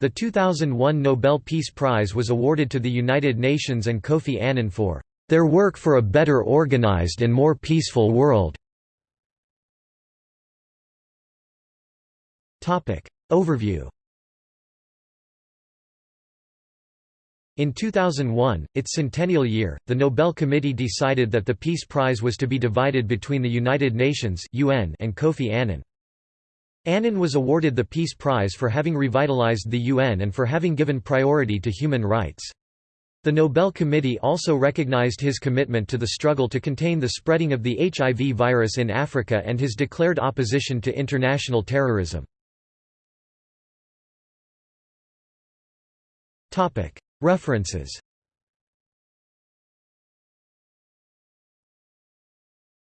The 2001 Nobel Peace Prize was awarded to the United Nations and Kofi Annan for their work for a better organized and more peaceful world. Overview In 2001, its centennial year, the Nobel Committee decided that the Peace Prize was to be divided between the United Nations (UN) and Kofi Annan. Annan was awarded the Peace Prize for having revitalized the UN and for having given priority to human rights. The Nobel Committee also recognized his commitment to the struggle to contain the spreading of the HIV virus in Africa and his declared opposition to international terrorism. References